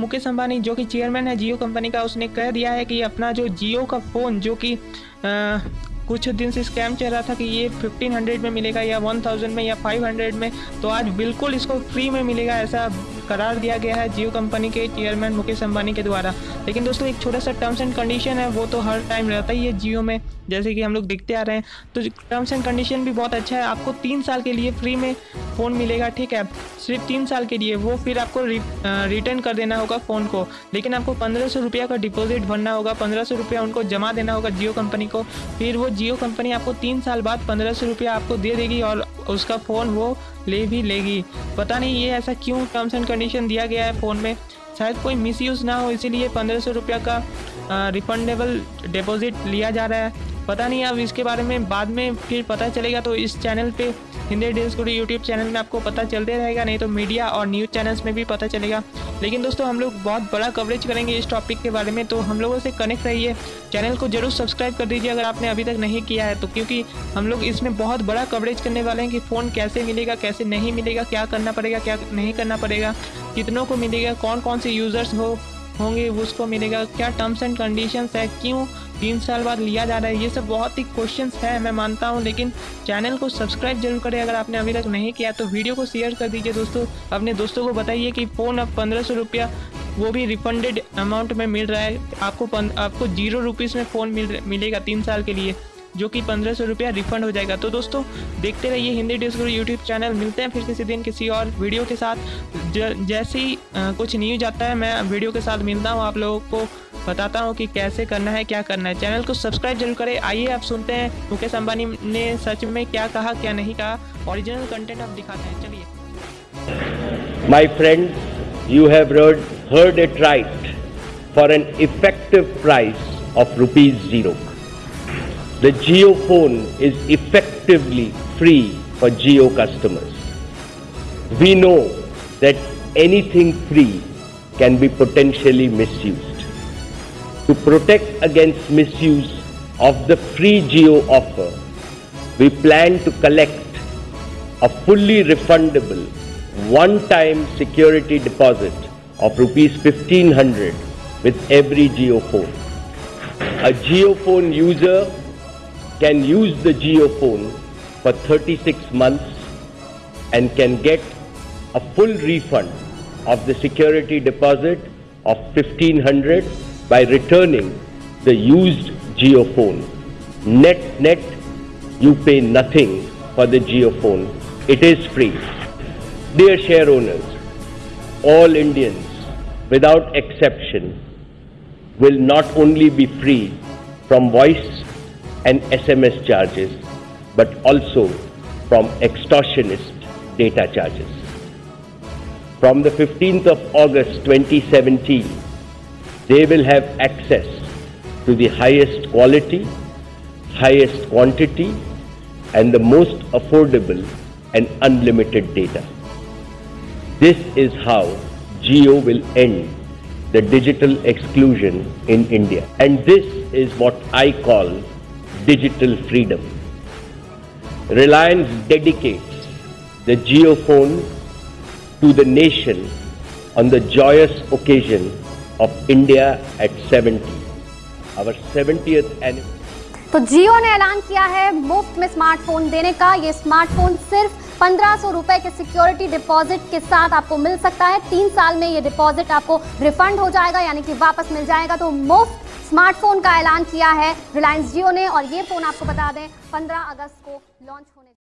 मुकेश अंबानी, जो कि चेयरमैन है, जियो कंपनी का, उसने कह दिया है कि अपना जो जियो का फ़ोन जो कि कुछ दिन से स्कैम चल रहा था कि ये 1500 में मिलेगा या 1000 में या 500 में तो आज बिल्कुल इसको फ्री में मिलेगा, ऐसा करार दिया गया है जियो कंपनी के चेयरमैन मुकेश अंबानी के द्वारा। लेकिन दोस्तों एक छोटा सा टर्म्स एंड कंडीशन है वो तो हर टाइम रहता ही है जियो में जैसे कि हम लोग देखते आ रहे हैं। तो टर्म्स एंड कंडीशन भी बहुत अच्छा है आपको तीन साल के लिए फ्री में फ़ोन मिलेगा ठीक है? सिर्फ़ तीन साल के लिए वो फिर आपको रि, रिटर्न कर देना होगा फ़ोन को। लेकिन आपको पंद्रह सौ रुपया का डिपॉजिट भरना होगा पंद्रह सौ रुपया उनको जमा देना होगा जियो कंपनी को। फिर वो जियो कंपनी आपको तीन साल बाद पंद्रह सौ रुपया आपको दे देगी और उसका फ़ोन वो ले भी लेगी। पता नहीं ये ऐसा क्यों टर्म्स एंड कंडीशन दिया गया है फ़ोन में। शायद कोई मिसयूज़ ना हो, इसीलिए पंद्रह सौ रुपया का रिफंडेबल डिपॉजिट लिया जा रहा है। पता नहीं अब इसके बारे में बाद में फिर पता चलेगा तो इस चैनल पे Hindi days good YouTube channel में आपको पता चलते रहेगा, नहीं तो मीडिया और न्यूज़ चैनल्स में भी पता चलेगा। लेकिन दोस्तों, हम लोग बहुत बड़ा कवरेज करेंगे इस टॉपिक के बारे में तो हम लोगों से कनेक्ट रहिए। चैनल को ज़रूर सब्सक्राइब कर दीजिए अगर आपने अभी तक नहीं किया है तो क्योंकि हम लोग इसमें बहुत बड़ा कवरेज करने वाले हैं कि फ़ोन कैसे मिलेगा, कैसे नहीं मिलेगा, क्या करना पड़ेगा, क्या नहीं करना पड़ेगा, कितनों को मिलेगा कौन कौन से यूज़र्स हो, होंगे, उसको मिलेगा, क्या टर्म्स एंड कंडीशंस है, क्यों तीन साल बाद लिया जा रहा है। ये सब बहुत ही क्वेश्चंस है, मैं मानता हूँ, लेकिन चैनल को सब्सक्राइब ज़रूर करें। अगर आपने अभी तक नहीं किया तो वीडियो को शेयर कर दीजिए दोस्तों। अपने दोस्तों को बताइए कि फ़ोन अब पंद्रह सौ रुपया, वो भी रिफंडेड अमाउंट में मिल रहा है। आपको आपको ज़ीरो रुपीज़ में फ़ोन मिल मिलेगा तीन साल के लिए, जो कि पंद्रह सौ रुपया रिफंड हो जाएगा। तो दोस्तों, देखते रहिए हिंदी डिस्कवर यूट्यूब चैनल मिलते हैं फिर किसी दिन किसी और वीडियो के साथ। जैसे ही कुछ न्यूज़ आता है, मैं वीडियो के साथ मिलता हूँ आप लोगों को। बताता हूँ कि कैसे करना है, क्या करना है। चैनल को सब्सक्राइब ज़रूर करें। आइए आप सुनते हैं मुकेश अंबानी ने सच में क्या कहा, क्या नहीं कहा। ओरिजिनल कंटेंट आप दिखाते हैं। चलिए। My friend you have heard it right for an effective price of rupees zero the Jio phone is effectively free for Jio customers we know that anything free can be potentially misuse To protect against misuse of the free Geo offer, we plan to collect a fully refundable one-time security deposit of rupees 1500 with every phone. A phone user can use the phone for 36 months and can get a full refund of the security deposit of 1500 by returning the used geophone. Net, net, you pay nothing for the geophone. It is free. Dear share owners, all Indians, without exception, will not only be free from voice and SMS charges, but also from extortionist data charges. From the 15th of August 2017, they will have access to the highest quality, highest quantity, and the most affordable and unlimited data. This is how Geo will end the digital exclusion in India. And this is what I call digital freedom. Reliance dedicates the Geophone to the nation on the joyous occasion of India at 70. Our 70th anniversary. तो जियो ने ऐलान किया है मुफ़्त में smartphone देने का ये स्मार्टफ़ोन सिर्फ़ पंद्रह सौ रुपए के सिक्योरिटी डिपॉजिट के साथ आपको मिल सकता है तीन साल में ये डिपॉजिट आपको रिफंड हो जाएगा, यानी कि वापस मिल जाएगा तो मुफ़्त स्मार्टफ़ोन का ऐलान किया है रिलायंस जियो ने और ये फ़ोन आपको बता दें 15 अगस्त को लॉन्च होने